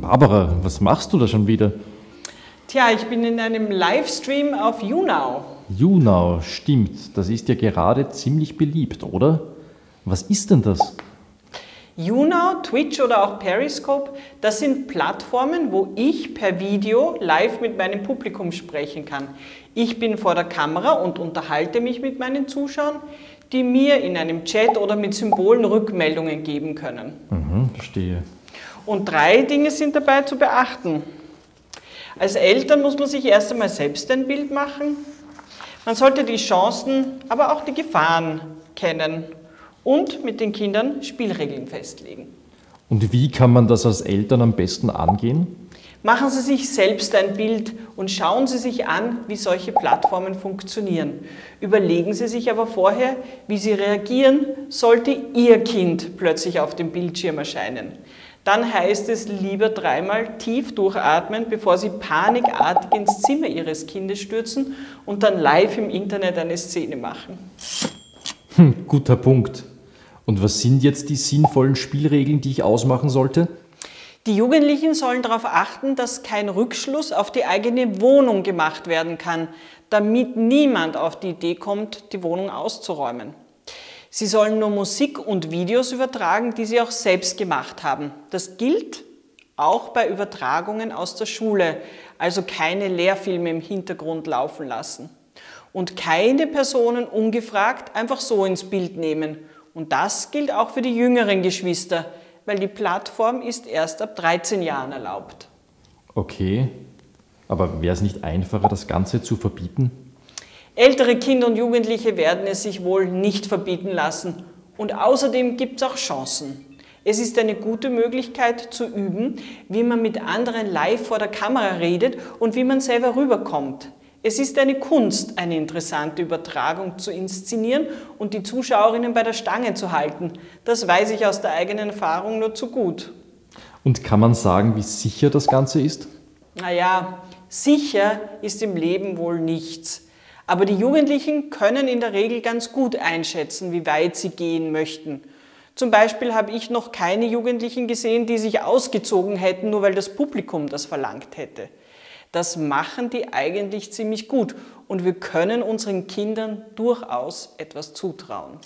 Barbara, was machst du da schon wieder? Tja, ich bin in einem Livestream auf YouNow. YouNow, stimmt. Das ist ja gerade ziemlich beliebt, oder? Was ist denn das? YouNow, Twitch oder auch Periscope, das sind Plattformen, wo ich per Video live mit meinem Publikum sprechen kann. Ich bin vor der Kamera und unterhalte mich mit meinen Zuschauern, die mir in einem Chat oder mit Symbolen Rückmeldungen geben können. Mhm, verstehe. Und drei Dinge sind dabei zu beachten. Als Eltern muss man sich erst einmal selbst ein Bild machen. Man sollte die Chancen, aber auch die Gefahren kennen und mit den Kindern Spielregeln festlegen. Und wie kann man das als Eltern am besten angehen? Machen Sie sich selbst ein Bild und schauen Sie sich an, wie solche Plattformen funktionieren. Überlegen Sie sich aber vorher, wie Sie reagieren, sollte Ihr Kind plötzlich auf dem Bildschirm erscheinen. Dann heißt es lieber dreimal tief durchatmen, bevor Sie panikartig ins Zimmer Ihres Kindes stürzen und dann live im Internet eine Szene machen. Hm, guter Punkt. Und was sind jetzt die sinnvollen Spielregeln, die ich ausmachen sollte? Die Jugendlichen sollen darauf achten, dass kein Rückschluss auf die eigene Wohnung gemacht werden kann, damit niemand auf die Idee kommt, die Wohnung auszuräumen. Sie sollen nur Musik und Videos übertragen, die sie auch selbst gemacht haben. Das gilt auch bei Übertragungen aus der Schule, also keine Lehrfilme im Hintergrund laufen lassen. Und keine Personen ungefragt einfach so ins Bild nehmen. Und das gilt auch für die jüngeren Geschwister, weil die Plattform ist erst ab 13 Jahren erlaubt. Okay, aber wäre es nicht einfacher, das Ganze zu verbieten? Ältere Kinder und Jugendliche werden es sich wohl nicht verbieten lassen. Und außerdem gibt es auch Chancen. Es ist eine gute Möglichkeit zu üben, wie man mit anderen live vor der Kamera redet und wie man selber rüberkommt. Es ist eine Kunst, eine interessante Übertragung zu inszenieren und die Zuschauerinnen bei der Stange zu halten. Das weiß ich aus der eigenen Erfahrung nur zu gut. Und kann man sagen, wie sicher das Ganze ist? Naja, sicher ist im Leben wohl nichts. Aber die Jugendlichen können in der Regel ganz gut einschätzen, wie weit sie gehen möchten. Zum Beispiel habe ich noch keine Jugendlichen gesehen, die sich ausgezogen hätten, nur weil das Publikum das verlangt hätte. Das machen die eigentlich ziemlich gut und wir können unseren Kindern durchaus etwas zutrauen.